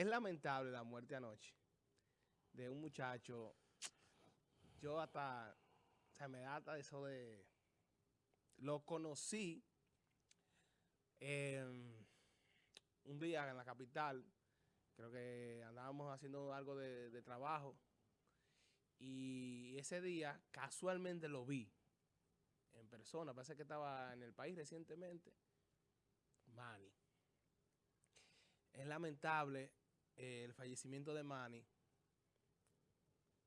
es lamentable la muerte anoche de un muchacho. Yo hasta, o sea, me da hasta eso de... Lo conocí un día en la capital, creo que andábamos haciendo algo de, de trabajo y ese día casualmente lo vi en persona, parece que estaba en el país recientemente, Manny. Es lamentable eh, el fallecimiento de Manny,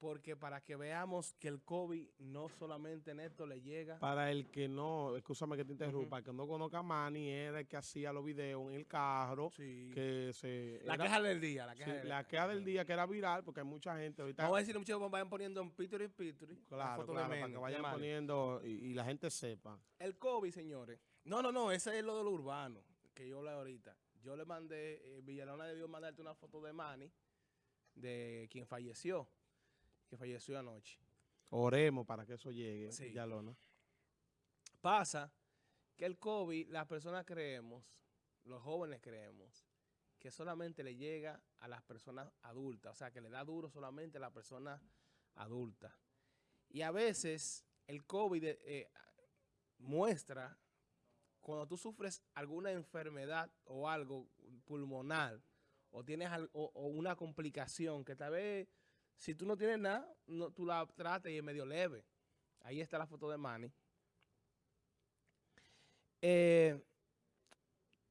porque para que veamos que el COVID no solamente en esto le llega. Para el que no, escúchame que te interrumpa, el que no conozca a Manny, era el que hacía los videos en el carro. Sí. Que se, la queja del día. La queja, sí, la queja del día que era viral, porque hay mucha gente ahorita. Vamos a decirle muchachos vayan poniendo en Picture y Picture. Claro, claro para que vayan poniendo y, y, la gente sepa. El COVID, señores. No, no, no, ese es lo de lo urbano, que yo hablé ahorita. Yo le mandé, eh, Villalona debió mandarte una foto de Manny, de quien falleció que falleció anoche. Oremos para que eso llegue, sí. Villalona. Pasa que el COVID, las personas creemos, los jóvenes creemos, que solamente le llega a las personas adultas, o sea, que le da duro solamente a las personas adultas. Y a veces el COVID eh, muestra, cuando tú sufres alguna enfermedad o algo pulmonar, o tienes una complicación que tal vez si tú no tienes nada, no, tú la tratas y es medio leve. Ahí está la foto de Manny. Eh,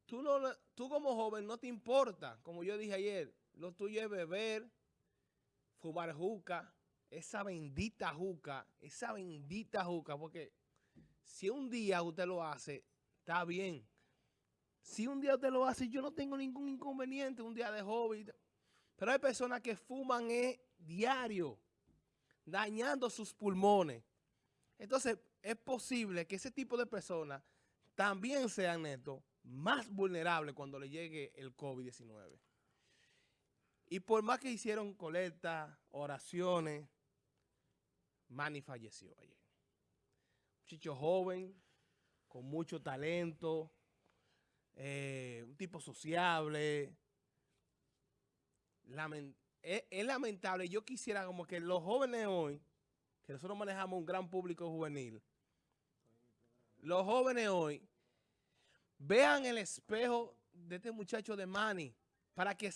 tú, no, tú como joven no te importa, como yo dije ayer, lo tuyo es beber, fumar juca, esa bendita juca, esa bendita juca, porque si un día usted lo hace, está bien. Si un día usted lo hace, yo no tengo ningún inconveniente, un día de hobby. Pero hay personas que fuman eh, diario, dañando sus pulmones. Entonces, es posible que ese tipo de personas también sean netos más vulnerables cuando le llegue el COVID-19. Y por más que hicieron colectas, oraciones, Manny falleció ayer. Chicho joven, con mucho talento, eh, un tipo sociable. Es, es, lamentable. Yo quisiera como que los jóvenes hoy, que nosotros manejamos un gran público juvenil, los jóvenes hoy vean el espejo de este muchacho de Manny para que,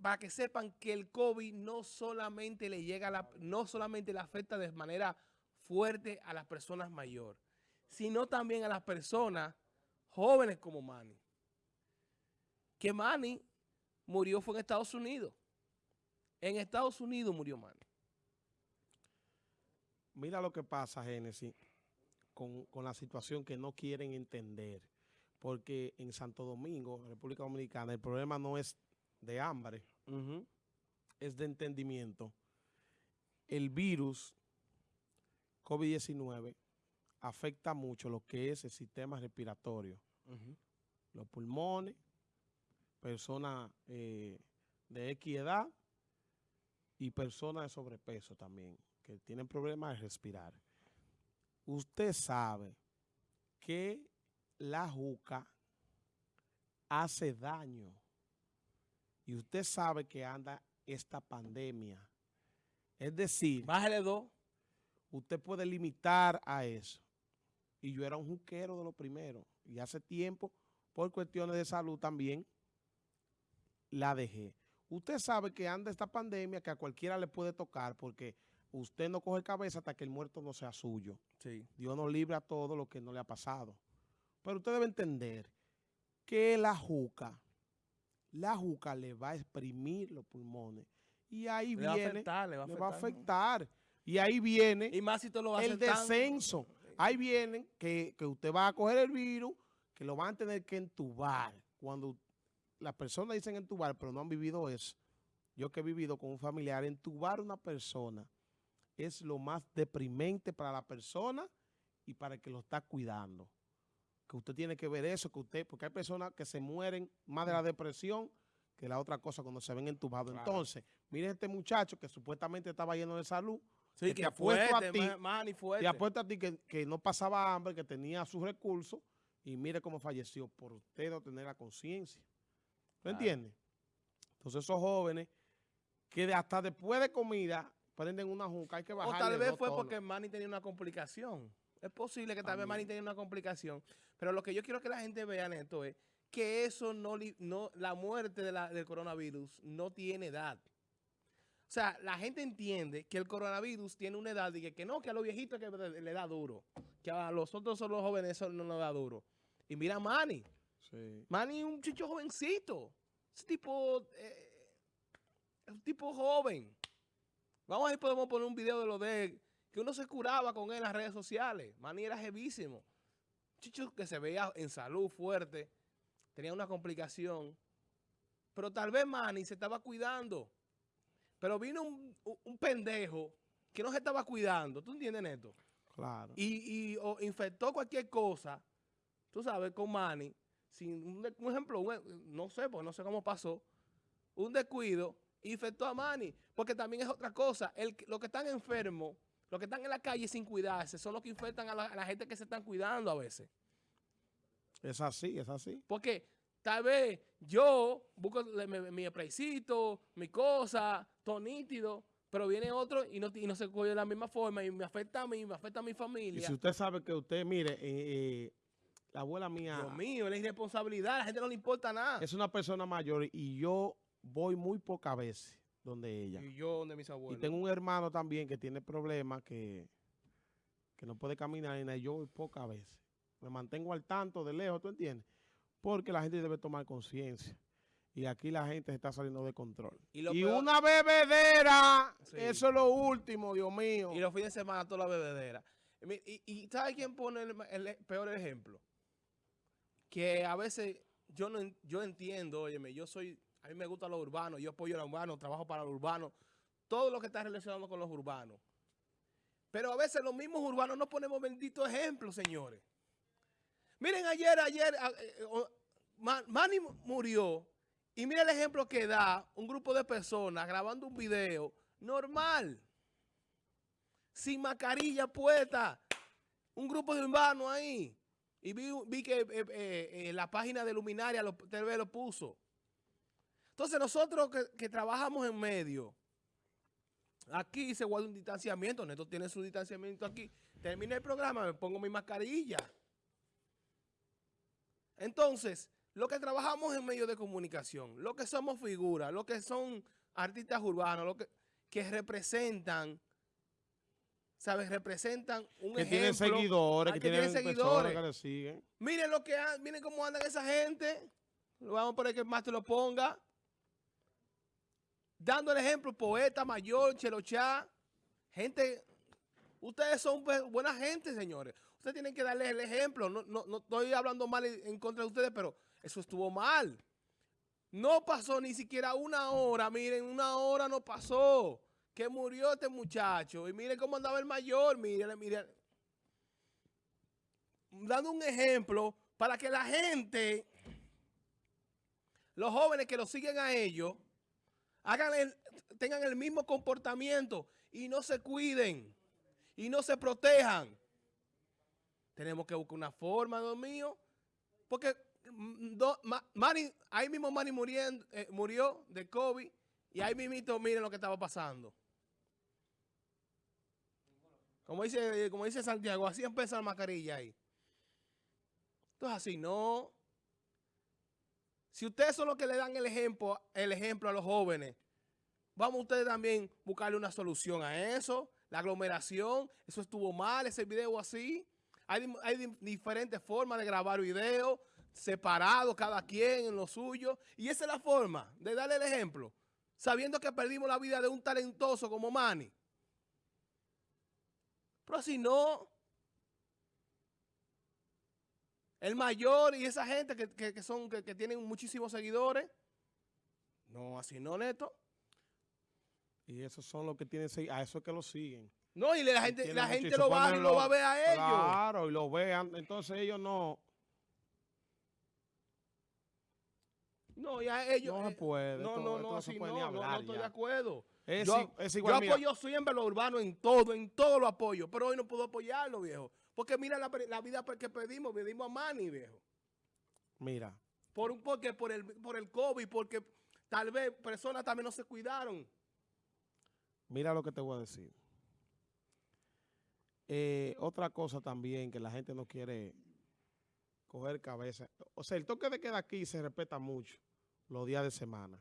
para que sepan que el COVID no solamente le llega a la, no solamente le afecta de manera fuerte a las personas mayores, sino también a las personas jóvenes como Manny. Que Manny murió fue en Estados Unidos. En Estados Unidos murió Manny. Mira lo que pasa, Génesis, con, con, la situación que no quieren entender. Porque en Santo Domingo, República Dominicana, el problema no es de hambre, uh -huh. es de entendimiento. El virus COVID-19 afecta mucho lo que es el sistema respiratorio. Uh -huh. Los pulmones, personas eh, de X edad, y personas de sobrepeso también, que tienen problemas de respirar. Usted sabe que la juca hace daño. Y usted sabe que anda esta pandemia. Es decir... Bájale dos. Usted puede limitar a eso. Y yo era un juquero de lo primero. Y hace tiempo, por cuestiones de salud también, la dejé. Usted sabe que anda esta pandemia que a cualquiera le puede tocar porque usted no coge cabeza hasta que el muerto no sea suyo. Sí. Dios nos libre a todo lo que no le ha pasado. Pero usted debe entender que la juca, la juca le va a exprimir los pulmones. Y ahí le viene, va a afectar, le va a le afectar. va a afectar. Y ahí viene Y más si tú lo el tan- descenso. Ahí viene que, que usted va a coger el virus, que lo van a tener que entubar. Cuando las personas dicen entubar, pero no han vivido eso. Yo que he vivido con un familiar, entubar a una persona es lo más deprimente para la persona y para el que lo está cuidando. Que usted tiene que ver eso, que usted, porque hay personas que se mueren más de la depresión que la otra cosa cuando se ven entubados. Claro. Entonces, mire este muchacho que supuestamente estaba lleno de salud, Sí, que que te apuesto fuerte, a ti, ma- Manny fuerte. te apuesto a ti que, que no pasaba hambre, que tenía sus recursos y mire cómo falleció por usted no tener la conciencia. ¿Lo Claro. entiende? Entonces esos jóvenes que hasta después de comida prenden una juca, hay que O bajarle tal vez fue tonos. porque Manny tenía una complicación. Es posible que tal vez. Manny tenía una complicación. Pero lo que yo quiero que la gente vea, Neto, es que eso no, la muerte de la- del coronavirus no tiene edad. O sea, la gente entiende que el coronavirus tiene una edad y que, que no, que a los viejitos que le da duro. Que a los otros son los jóvenes eso no le da duro. Y mira a Manny. Sí. Manny es un chicho jovencito. Ese tipo eh, es un tipo joven. Vamos a ver, podemos poner un video de lo de él, que uno se curaba con él en las redes sociales. Manny era jevísimo. Chicho que se veía en salud fuerte, tenía una complicación. Pero tal vez Manny se estaba cuidando. Pero vino un, un- pendejo que no se estaba cuidando. ¿Tú entiendes, Neto? Claro. y, y o infectó cualquier cosa, tú sabes, con Manny, sin un, ejemplo, un- no sé, porque no sé cómo pasó, un descuido, infectó a Manny, porque también es otra cosa, el, los que están enfermos, los que están en la calle sin cuidarse, son los que infectan a la, a la gente que se están cuidando a veces. Es así, es así. Porque tal vez yo busco mi, mi spraycito, mi cosa, todo nítido, pero viene otro y no, y no se cuida de la misma forma y me afecta a mí, me afecta a mi Y familia. si usted sabe que usted, mire, eh, eh, la abuela mía Dios mío, es irresponsabilidad, a la gente no le importa nada. es una persona mayor y yo voy muy pocas veces donde ella. Y yo de mis Y abuelos. tengo un hermano también que tiene problemas, que, que no puede caminar y y yo voy pocas veces. Me mantengo al tanto de lejos, ¿tú entiendes? Porque la gente debe tomar conciencia. Y aquí la gente se está saliendo de control. Y Y, lo peor- una bebedera, Sí. eso es lo último, Dios mío. Y los fines de semana toda la bebedera. Y, y, y ¿sabe quién pone el, el peor ejemplo? Que a veces yo no yo entiendo, óyeme, yo soy, a mí me gusta lo urbano, yo apoyo lo urbano, trabajo para lo urbano, todo lo que está relacionado con los urbanos. Pero a veces los mismos urbanos no ponemos benditos ejemplos, señores. Miren ayer, ayer, eh, eh, Manny murió y mira el ejemplo que da un grupo de personas grabando un video normal sin mascarilla puesta. Un grupo de urbanos ahí. Y vi, vi que eh, la página de Luminaria lo, TV lo puso. Entonces nosotros que, que trabajamos en medio, aquí se guarda un distanciamiento. Neto tiene su distanciamiento aquí. Termina el programa, me pongo mi mascarilla. Entonces, lo que trabajamos en medios de comunicación, lo que somos figuras, lo que son artistas urbanos, lo que, que representan, ¿sabes? Representan un que ejemplo. tienen seguidores, ah, que, que tienen tienen seguidores. que le siguen. Miren lo que miren cómo andan esa gente. Lo vamos a poner que más te lo ponga. Dando el ejemplo, poeta mayor, Chelochá, gente, ustedes son bu- buena gente, señores. Ustedes tienen que darles el ejemplo. No, no, no estoy hablando mal en contra de ustedes, pero eso estuvo mal. No pasó ni siquiera una hora, miren, una hora no pasó. Que murió este muchacho. Y miren cómo andaba el mayor, miren, miren dando un ejemplo para que la gente, los jóvenes que lo siguen a ellos, tengan el mismo comportamiento y no se cuiden y no se protejan. Tenemos que buscar una forma, Dios mío, porque mm, do- ahí mismo muriendo, eh, murió de COVID y ahí mismito miren lo que estaba pasando. Como dice, como dice Santiago, así empieza la mascarilla ahí. Entonces así no. Si ustedes son los que le dan el ejemplo, el ejemplo a los jóvenes, vamos ustedes también buscarle una solución a eso. La aglomeración, eso estuvo mal, ese video así. Hay, di- hay di- diferentes formas de grabar videos, separados cada quien en lo suyo. Y esa es la forma de darle el ejemplo, sabiendo que perdimos la vida de un talentoso como Manny. Pero si no, el mayor y esa gente que, que- son, que, que tienen muchísimos seguidores, no, así no, Neto. Y esos son los que tienen, a eso es que lo siguen. No, y la gente, la gente lo va y lo va a ver a ellos. Claro, y lo vean. Entonces ellos no, No, ya ellos. no se eh, puede. No, no, no, así puede no, no, estoy ya. de acuerdo. Es, yo, yo mira, apoyo siempre lo urbano en todo, en todo lo apoyo, pero hoy no puedo apoyarlo, viejo. Porque mira la, la vida que pedimos, pedimos a Manny, viejo. mira, Por un, porque por el, por el COVID, porque tal vez personas también no se cuidaron. Mira lo que te voy a decir. Eh, otra cosa también que la gente no quiere coger cabeza. O sea, el toque de queda aquí se respeta mucho los días de semana.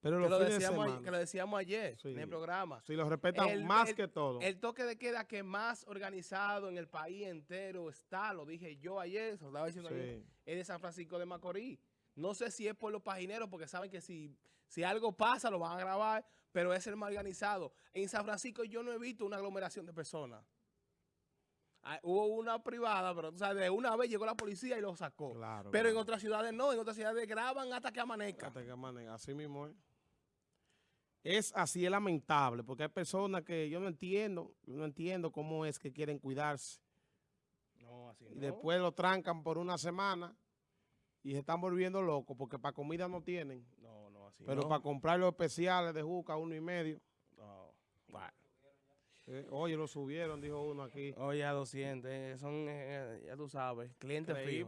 Pero Que lo, fines de decíamos, semana, que lo decíamos ayer Sí. en el programa. sí, los respetan El- más el- que todo. El toque de queda que más organizado en el país entero está, lo dije yo ayer, lo estaba diciendo ayer, Sí. es de San Francisco de Macorís. No sé si es por los pagineros, porque saben que si, si algo pasa lo van a grabar, pero es el más organizado. En San Francisco yo no he visto una aglomeración de personas. Ah, hubo una privada, pero o sea, de una vez llegó la policía y lo sacó. Claro, pero en otras ciudades no, en otras ciudades graban hasta que amanezca. Hasta que amanezca, Así mismo es. Es así, es lamentable, porque hay personas que yo no entiendo, yo no entiendo cómo es que quieren cuidarse. No, así Y no. después lo trancan por una semana y se están volviendo locos, porque para comida no tienen. No, no, así Pero no. para comprar los especiales de juca, uno y medio. No. Bueno. eh, oye, lo subieron, dijo uno aquí. Oye, a 200, eh, son, eh, ya tú sabes, clientes fijos.